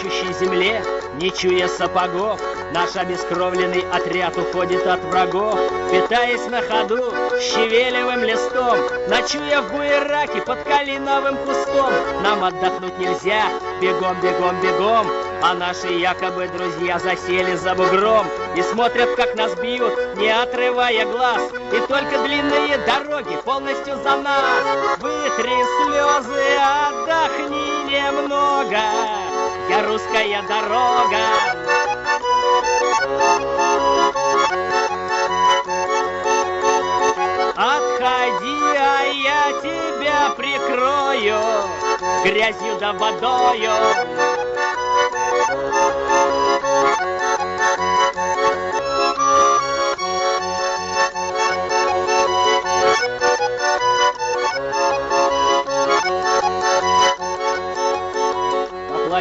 плачущей земле, не чуя сапогов, Наш обескровленный отряд уходит от врагов, Питаясь на ходу щавелевым листом, Ночуя в буераке под калиновым кустом. Нам отдохнуть нельзя, бегом, бегом, бегом, А наши якобы друзья засели за бугром И смотрят, как нас бьют, не отрывая глаз, И только длинные дороги полностью за нас. Вытри слезы, отдохни немного, Я русская дорога. Отходи, а я тебя прикрою Грязью да водою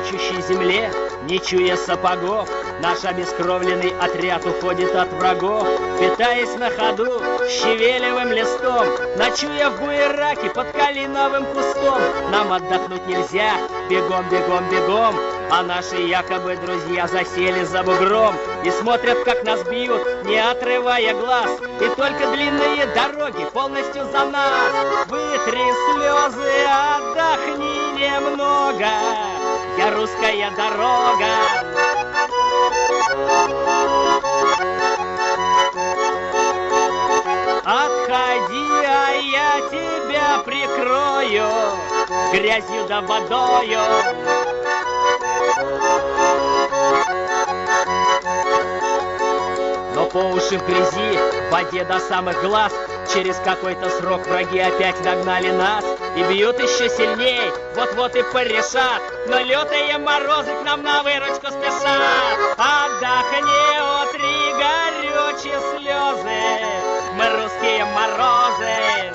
плачущей земле, не чуя сапогов, Наш обескровленный отряд уходит от врагов, Питаясь на ходу щавелевым листом, Ночуя в буераке под калиновым кустом. Нам отдохнуть нельзя, бегом, бегом, бегом, А наши якобы друзья засели за бугром И смотрят, как нас бьют, не отрывая глаз, И только длинные дороги полностью за нас. Вытри слезы, отдохни немного, Я русская дорога. Отходи, а я тебя прикрою Грязью да водою по уши в грязи, в воде до самых глаз. Через какой-то срок враги опять нагнали нас И бьют еще сильней, вот-вот и порешат Но лютые морозы к нам на выручку спешат. Отдохни, утри горючие слезы Мы русские морозы.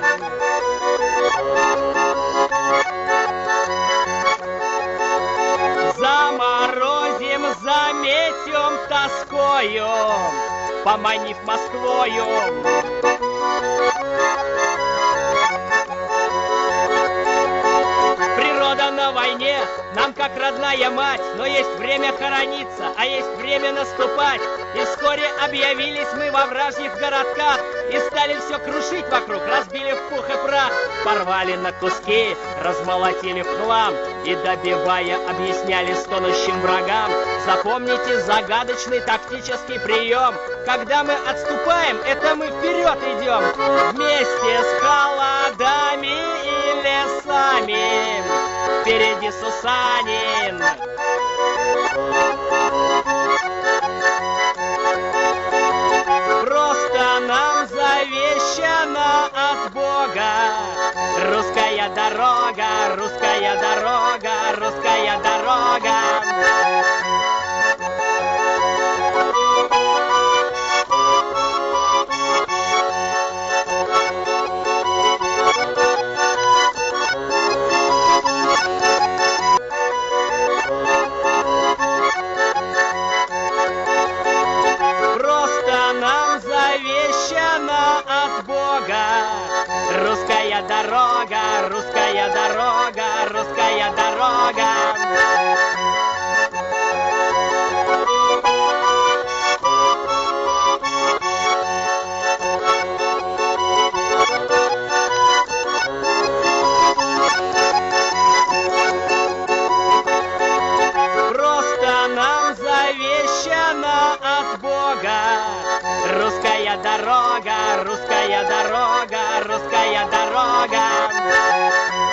Заморозим, заметем тоскою Поманив Москвою. Природа на войне, нам как родная мать, но есть время хорониться, а есть время наступать. И вскоре объявились мы во вражьих городках и стали все крушить вокруг, разбили в пух и прах, порвали на куски, размолотили в хлам и добивая объясняли стонущим врагам. Запомните загадочный тактический прием. Когда мы отступаем, это мы вперед идем вместе с холодами и лесами. Впереди Сусанин. Просто нам завещана от Бога Русская дорога, русская дорога, русская дорога Русская дорога, русская дорога, русская дорога. Просто нам завещана от Бога. Русская дорога, русская дорога, русская дорога.